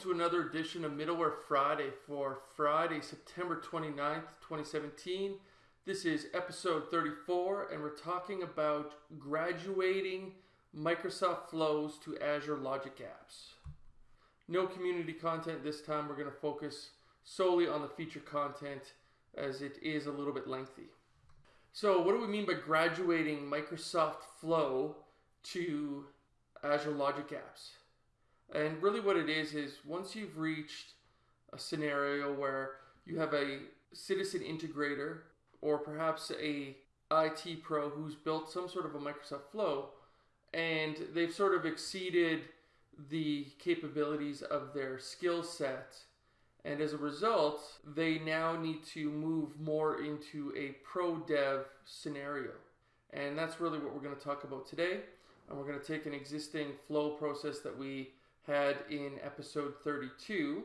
to another edition of Middleware Friday for Friday, September 29th, 2017. This is episode 34, and we're talking about graduating Microsoft flows to Azure Logic Apps. No community content this time. We're going to focus solely on the feature content as it is a little bit lengthy. So, what do we mean by graduating Microsoft Flow to Azure Logic Apps? And really, what it is is once you've reached a scenario where you have a citizen integrator or perhaps a IT pro who's built some sort of a Microsoft Flow and they've sort of exceeded the capabilities of their skill set. And as a result, they now need to move more into a pro dev scenario. And that's really what we're going to talk about today. And we're going to take an existing flow process that we had in episode 32,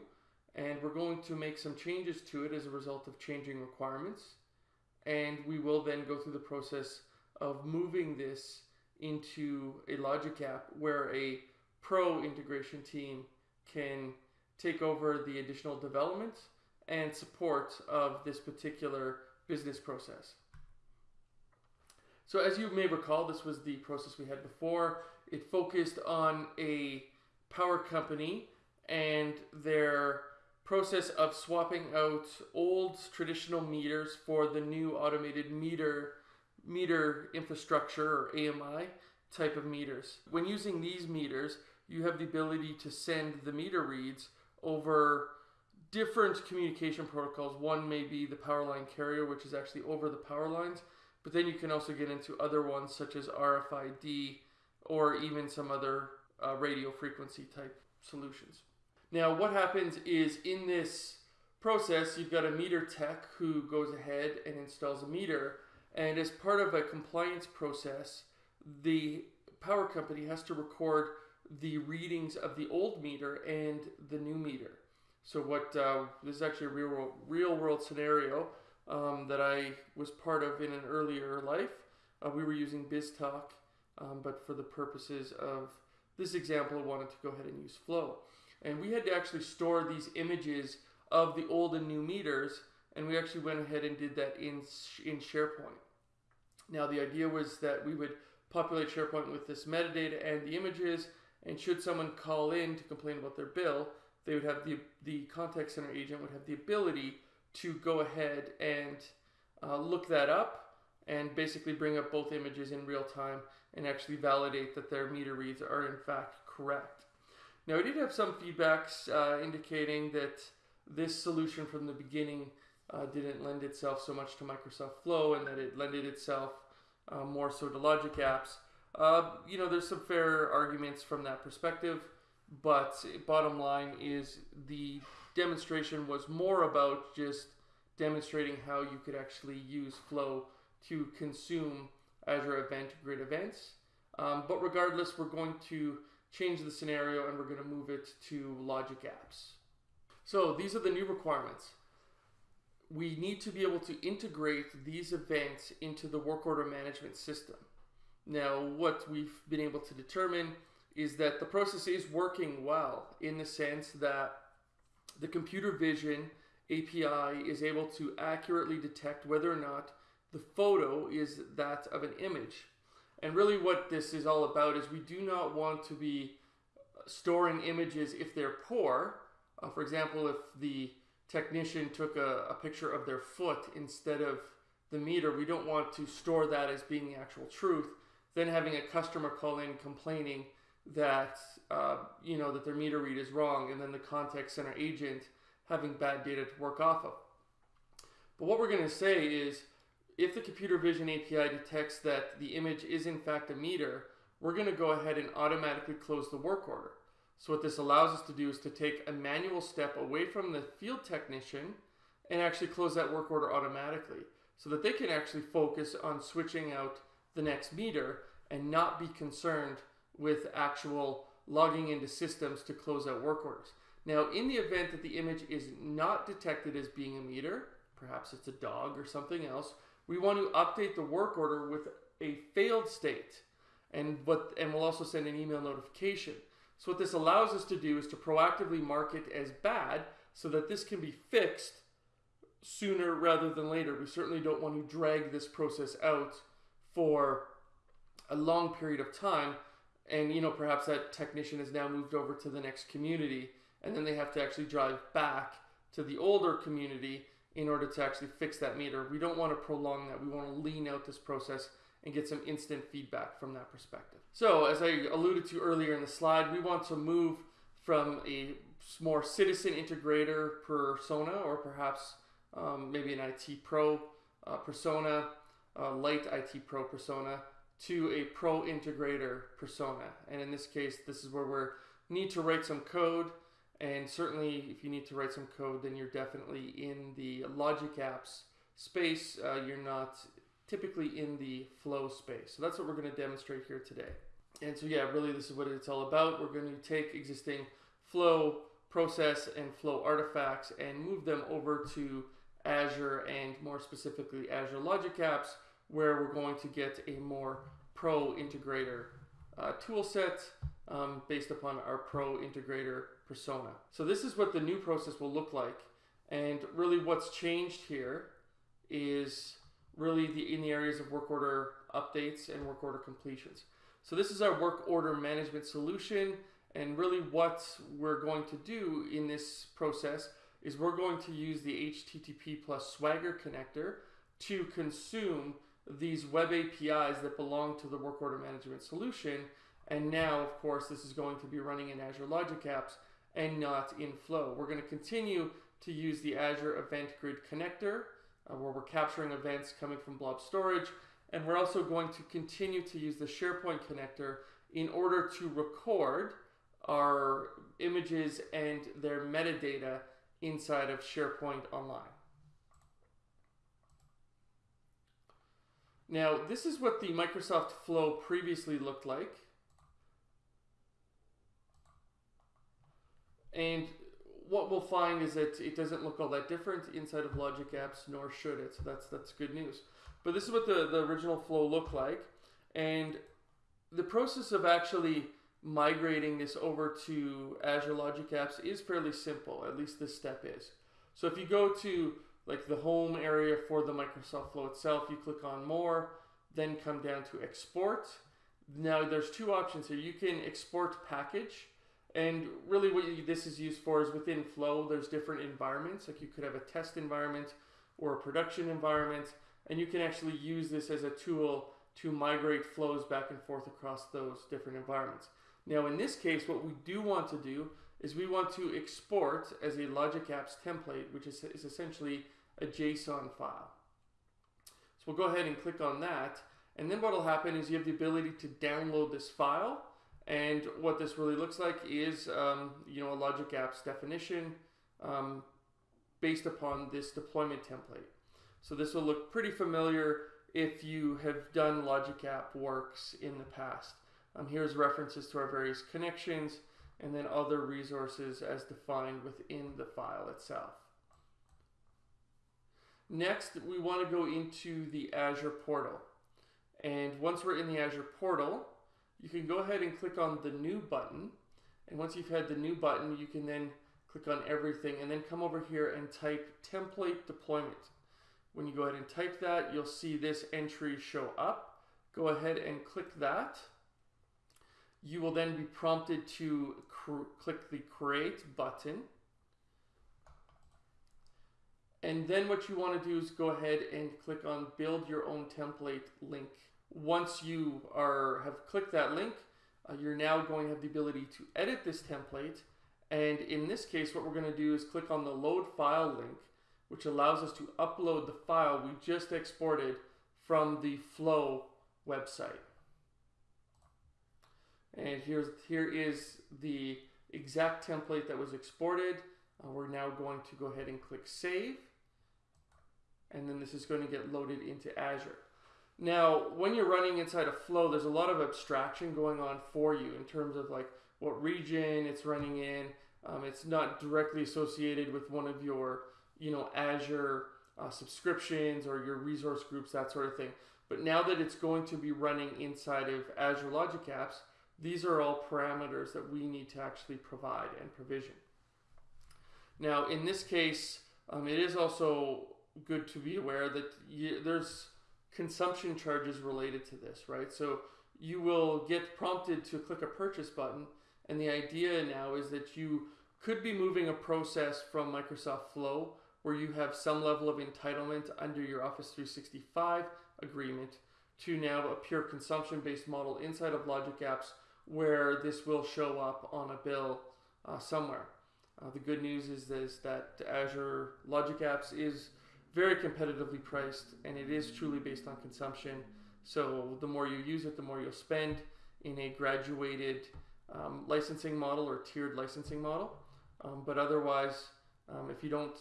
and we're going to make some changes to it as a result of changing requirements. And we will then go through the process of moving this into a Logic app where a pro integration team can take over the additional development and support of this particular business process. So as you may recall, this was the process we had before. It focused on a power company and their process of swapping out old traditional meters for the new automated meter meter infrastructure or AMI type of meters. When using these meters, you have the ability to send the meter reads over different communication protocols. One may be the power line carrier, which is actually over the power lines, but then you can also get into other ones such as RFID or even some other uh, radio frequency type solutions. Now, what happens is in this process, you've got a meter tech who goes ahead and installs a meter, and as part of a compliance process, the power company has to record the readings of the old meter and the new meter. So, what uh, this is actually a real world, real world scenario um, that I was part of in an earlier life. Uh, we were using BizTalk, um, but for the purposes of this example, I wanted to go ahead and use Flow. And we had to actually store these images of the old and new meters, and we actually went ahead and did that in, in SharePoint. Now, the idea was that we would populate SharePoint with this metadata and the images, and should someone call in to complain about their bill, they would have the, the contact center agent would have the ability to go ahead and uh, look that up and basically bring up both images in real time and actually validate that their meter reads are in fact correct. Now, I did have some feedbacks uh, indicating that this solution from the beginning uh, didn't lend itself so much to Microsoft Flow and that it lended itself uh, more so to Logic apps. Uh, you know, there's some fair arguments from that perspective, but bottom line is the demonstration was more about just demonstrating how you could actually use Flow to consume Azure Event Grid events. Um, but regardless, we're going to change the scenario and we're going to move it to Logic Apps. So these are the new requirements. We need to be able to integrate these events into the work order management system. Now, what we've been able to determine is that the process is working well in the sense that the computer vision API is able to accurately detect whether or not the photo is that of an image. And really, what this is all about is we do not want to be storing images if they're poor. Uh, for example, if the technician took a, a, picture of their foot instead of the meter, we don't want to store that as being the actual truth. Then having a customer call in complaining that uh, you know that their meter read is wrong, and then the contact center agent having bad data to work off of. But what we're going to say is if the computer vision API detects that the image is in fact a meter, we're going to go ahead and automatically close the work order. So what this allows us to do is to take a manual step away from the field technician and actually close that work order automatically so that they can actually focus on switching out the next meter and not be concerned with actual logging into systems to close out work orders. Now, in the event that the image is not detected as being a meter, perhaps it's a dog or something else, we want to update the work order with a failed state and what and we'll also send an email notification So what this allows us to do is to proactively mark it as bad so that this can be fixed sooner rather than later. We certainly don't want to drag this process out for a long period of time and you know perhaps that technician has now moved over to the next community and then they have to actually drive back to the older community in order to actually fix that meter. We don't want to prolong that. We want to lean out this process and get some instant feedback from that perspective. So as I alluded to earlier in the slide, we want to move from a more citizen integrator persona or perhaps um, maybe an IT pro uh, persona, light IT pro persona to a pro integrator persona. And in this case, this is where we need to write some code. And certainly, if you need to write some code, then you're definitely in the Logic Apps space. Uh, you're not typically in the flow space. So that's what we're going to demonstrate here today. And so, yeah, really, this is what it's all about. We're going to take existing flow process and flow artifacts and move them over to Azure and more specifically Azure Logic Apps where we're going to get a more pro integrator uh, tool set um, based upon our pro integrator persona. So this is what the new process will look like. And really what's changed here is really the in the areas of work order updates and work order completions. So this is our work order management solution. And really what we're going to do in this process is we're going to use the HTTP plus Swagger connector to consume these web APIs that belong to the work order management solution. And now, of course, this is going to be running in Azure Logic Apps and not in Flow. We're going to continue to use the Azure Event Grid connector uh, where we're capturing events coming from blob storage. And we're also going to continue to use the SharePoint connector in order to record our images and their metadata inside of SharePoint Online. Now, this is what the Microsoft Flow previously looked like. And what we'll find is that it doesn't look all that different inside of Logic Apps, nor should it. So that's that's good news. But this is what the, the original flow looked like. And the process of actually migrating this over to Azure Logic Apps is fairly simple, at least this step is. So if you go to like the home area for the Microsoft Flow itself, you click on more, then come down to export. Now there's two options here. You can export package, and really what you, this is used for is within Flow, there's different environments. Like you could have a test environment or a production environment, and you can actually use this as a tool to migrate flows back and forth across those different environments. Now in this case, what we do want to do is we want to export as a Logic Apps template, which is, is essentially a JSON file. So we'll go ahead and click on that. And then what will happen is you have the ability to download this file. And what this really looks like is, um, you know, a Logic Apps definition um, based upon this deployment template. So this will look pretty familiar if you have done Logic App works in the past. Um, here's references to our various connections and then other resources as defined within the file itself. Next, we want to go into the Azure portal. And once we're in the Azure portal, you can go ahead and click on the new button. And once you've had the new button, you can then click on everything and then come over here and type template deployment. When you go ahead and type that, you'll see this entry show up. Go ahead and click that. You will then be prompted to click the create button. And then what you want to do is go ahead and click on build your own template link. Once you are have clicked that link, uh, you're now going to have the ability to edit this template. And in this case, what we're going to do is click on the load file link, which allows us to upload the file we just exported from the Flow website. And here's here is the exact template that was exported. Uh, we're now going to go ahead and click save and then this is going to get loaded into Azure. Now, when you're running inside a Flow, there's a lot of abstraction going on for you in terms of like what region it's running in. Um, it's not directly associated with one of your, you know, Azure uh, subscriptions or your resource groups, that sort of thing. But now that it's going to be running inside of Azure Logic Apps, These are all parameters that we need to actually provide and provision. Now, in this case, um, it is also good to be aware that you, there's consumption charges related to this, right? So you will get prompted to click a purchase button, and the idea now is that you could be moving a process from Microsoft Flow where you have some level of entitlement under your Office 365 agreement to now a pure consumption based model inside of Logic Apps where this will show up on a bill uh, somewhere. Uh, the good news is, is that Azure Logic Apps is very competitively priced and it is truly based on consumption. So the more you use it, the more you'll spend in a graduated um, licensing model or tiered licensing model. Um, but otherwise, um, if you don't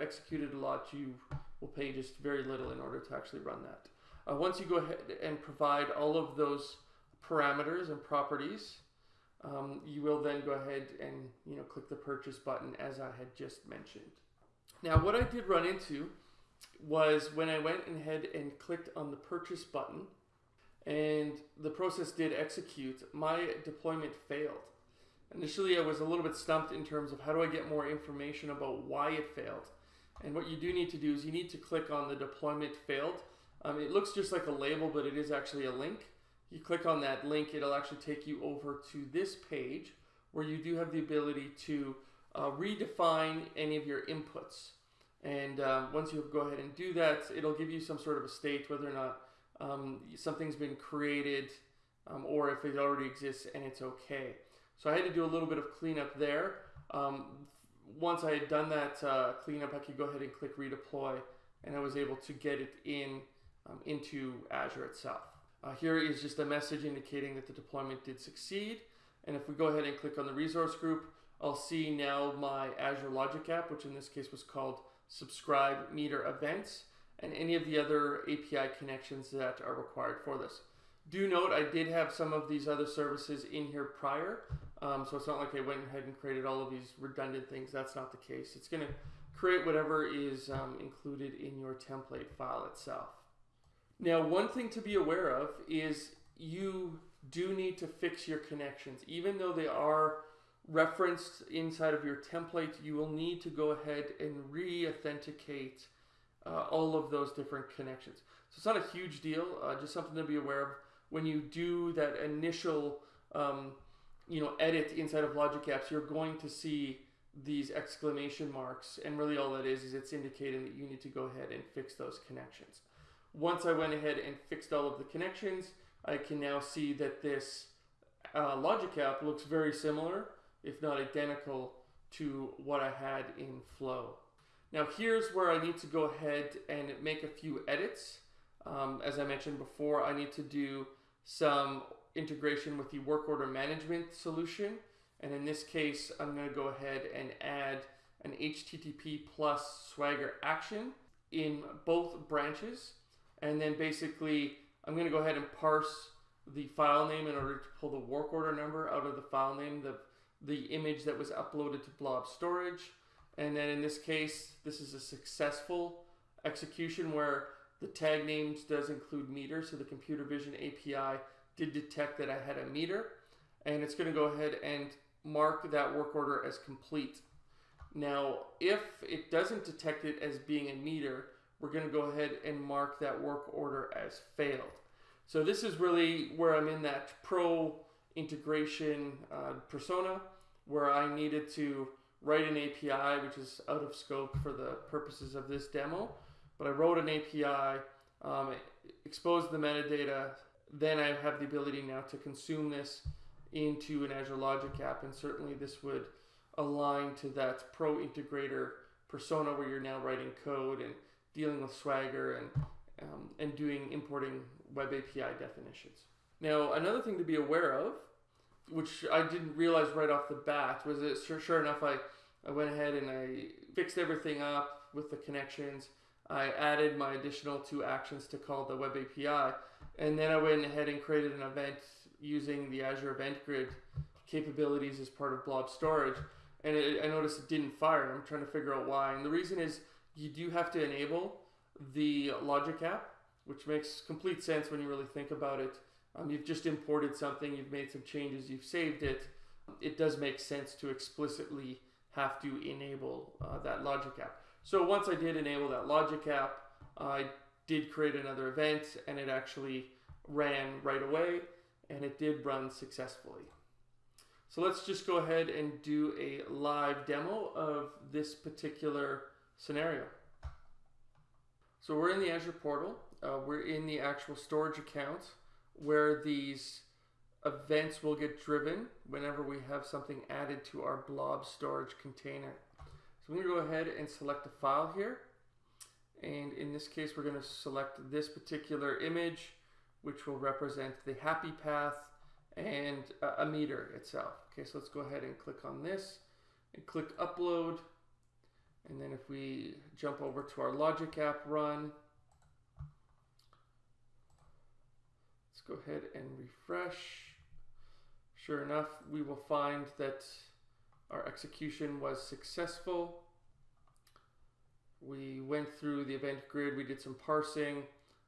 execute it a lot, you will pay just very little in order to actually run that. Uh, once you go ahead and provide all of those parameters and properties, um, you will then go ahead and you know click the purchase button as I had just mentioned. Now what I did run into was when I went ahead and clicked on the purchase button and the process did execute, my deployment failed. Initially I was a little bit stumped in terms of how do I get more information about why it failed. And what you do need to do is you need to click on the deployment failed. Um, it looks just like a label, but it is actually a link you click on that link, it'll actually take you over to this page where you do have the ability to uh, redefine any of your inputs. And um, once you go ahead and do that, it'll give you some sort of a state whether or not um, something's been created um, or if it already exists and it's okay. So I had to do a little bit of cleanup there. Um, once I had done that uh, cleanup, I could go ahead and click redeploy and I was able to get it in um, into Azure itself. Uh, here is just a message indicating that the deployment did succeed. And if we go ahead and click on the resource group, I'll see now my Azure Logic app, which in this case was called Subscribe Meter Events, and any of the other API connections that are required for this. Do note I did have some of these other services in here prior, um, so it's not like I went ahead and created all of these redundant things. That's not the case. It's going to create whatever is um, included in your template file itself. Now, one thing to be aware of is you do need to fix your connections. Even though they are referenced inside of your template, you will need to go ahead and re-authenticate uh, all of those different connections. So it's not a huge deal, uh, just something to be aware of when you do that initial um, you know, edit inside of Logic Apps, you're going to see these exclamation marks and really all that is is it's indicating that you need to go ahead and fix those connections. Once I went ahead and fixed all of the connections, I can now see that this uh, Logic app looks very similar, if not identical, to what I had in Flow. Now here's where I need to go ahead and make a few edits. Um, as I mentioned before, I need to do some integration with the work order management solution. And in this case, I'm going to go ahead and add an HTTP plus Swagger action in both branches. And then basically, I'm going to go ahead and parse the file name in order to pull the work order number out of the file name, the, the image that was uploaded to blob storage. And then in this case, this is a successful execution where the tag names does include meter. So the computer vision API did detect that I had a meter and it's going to go ahead and mark that work order as complete. Now, if it doesn't detect it as being a meter, we're going to go ahead and mark that work order as failed. So this is really where I'm in that pro integration uh, persona where I needed to write an API, which is out of scope for the purposes of this demo. But I wrote an API, um, exposed the metadata, then I have the ability now to consume this into an Azure Logic app, and certainly this would align to that pro integrator persona where you're now writing code and dealing with Swagger and um, and doing importing web API definitions. Now, another thing to be aware of, which I didn't realize right off the bat, was it sure, sure enough, I, I went ahead and I fixed everything up with the connections. I added my additional two actions to call the web API, and then I went ahead and created an event using the Azure Event Grid capabilities as part of Blob Storage. And it, I noticed it didn't fire, I'm trying to figure out why. And the reason is you do have to enable the Logic app, which makes complete sense when you really think about it. Um, you've just imported something, you've made some changes, you've saved it, it does make sense to explicitly have to enable uh, that logic app. So once I did enable that logic app, I did create another event and it actually ran right away and it did run successfully. So let's just go ahead and do a live demo of this particular scenario. So we're in the Azure portal. Uh, we're in the actual storage account where these events will get driven whenever we have something added to our blob storage container. So I'm going to go ahead and select a file here. And in this case, we're going to select this particular image, which will represent the happy path and a meter itself. Okay, so let's go ahead and click on this and click upload. And then if we jump over to our logic app run, let's go ahead and refresh. Sure enough, we will find that our execution was successful. We went through the event grid, we did some parsing.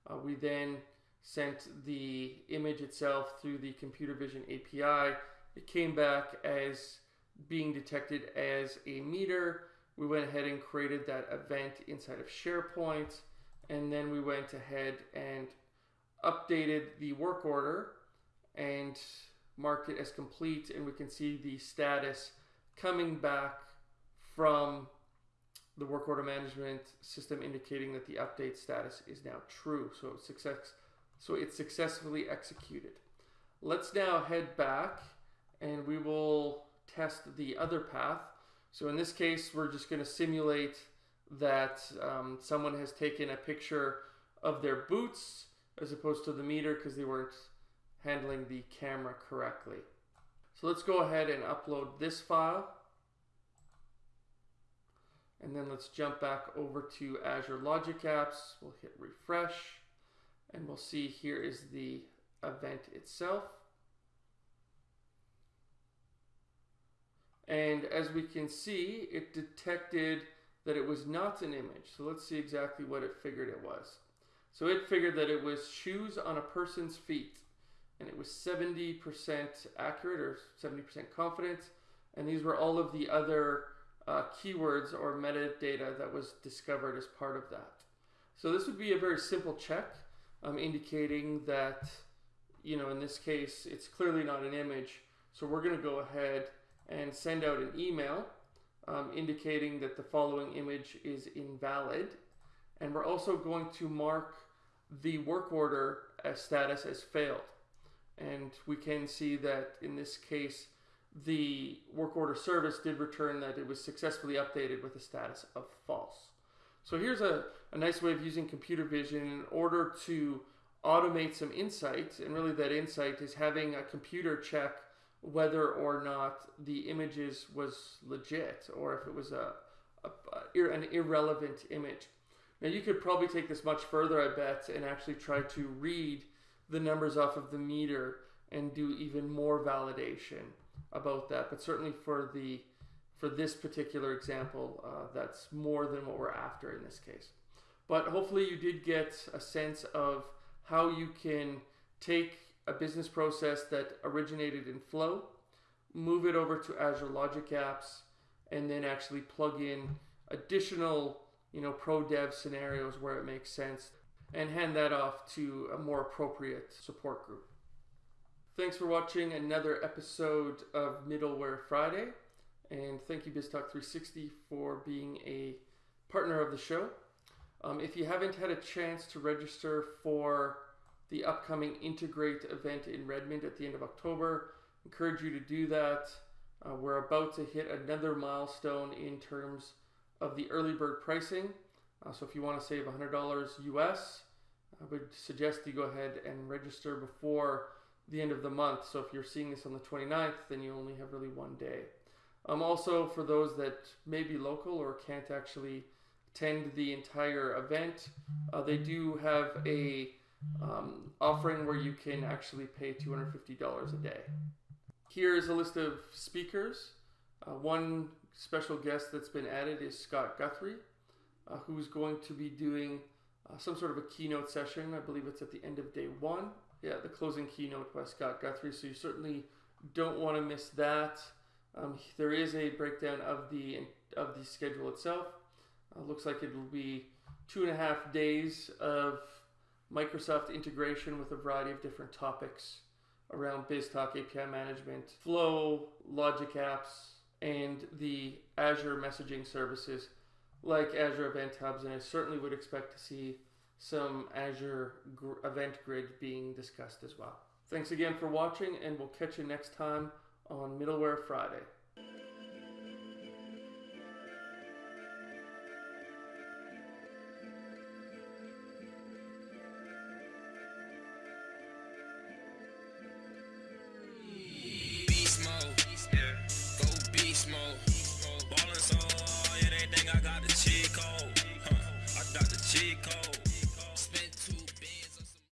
Uh, we then sent the image itself through the computer vision API. It came back as being detected as a meter. We went ahead and created that event inside of SharePoint. And then we went ahead and updated the work order and marked it as complete. And we can see the status coming back from the work order management system indicating that the update status is now true. So success, so it's successfully executed. Let's now head back and we will test the other path. So in this case, we're just going to simulate that um, someone has taken a picture of their boots as opposed to the meter because they weren't handling the camera correctly. So let's go ahead and upload this file. And then let's jump back over to Azure Logic Apps. We'll hit refresh and we'll see here is the event itself. And as we can see, it detected that it was not an image. So let's see exactly what it figured it was. So it figured that it was shoes on a person's feet and it was 70% accurate or 70% confident. And these were all of the other uh, keywords or metadata that was discovered as part of that. So this would be a very simple check um, indicating that, you know, in this case, it's clearly not an image. So we're going to go ahead and send out an email um, indicating that the following image is invalid. And we're also going to mark the work order as status as failed. And we can see that in this case, the work order service did return that it was successfully updated with a status of false. So here's a, a nice way of using computer vision in order to automate some insights. And really that insight is having a computer check whether or not the images was legit or if it was a, a, a, an irrelevant image. Now you could probably take this much further, I bet, and actually try to read the numbers off of the meter and do even more validation about that. But certainly for the for this particular example, uh, that's more than what we're after in this case. But hopefully you did get a sense of how you can take a business process that originated in Flow, move it over to Azure Logic Apps, and then actually plug in additional, you know, pro dev scenarios where it makes sense and hand that off to a more appropriate support group. Thanks for watching another episode of Middleware Friday, and thank you BizTalk360 for being a partner of the show. Um, if you haven't had a chance to register for the upcoming Integrate event in Redmond at the end of October. Encourage you to do that. Uh, we're about to hit another milestone in terms of the early bird pricing. Uh, so if you want to save $100 US, I would suggest you go ahead and register before the end of the month. So if you're seeing this on the 29th, then you only have really one day. Um, also, for those that may be local or can't actually attend the entire event, uh, they do have a um, offering where you can actually pay $250 a day. Here is a list of speakers. Uh, one special guest that's been added is Scott Guthrie, uh, who's going to be doing uh, some sort of a keynote session. I believe it's at the end of day one. yeah, the closing keynote by Scott Guthrie. So you certainly don't want to miss that. Um, there is a breakdown of the of the schedule itself. Uh, looks like it will be two and a half days of Microsoft integration with a variety of different topics around BizTalk API management, Flow, Logic Apps, and the Azure messaging services like Azure Event Hubs. And I certainly would expect to see some Azure gr- Event Grid being discussed as well. Thanks again for watching, and we'll catch you next time on Middleware Friday.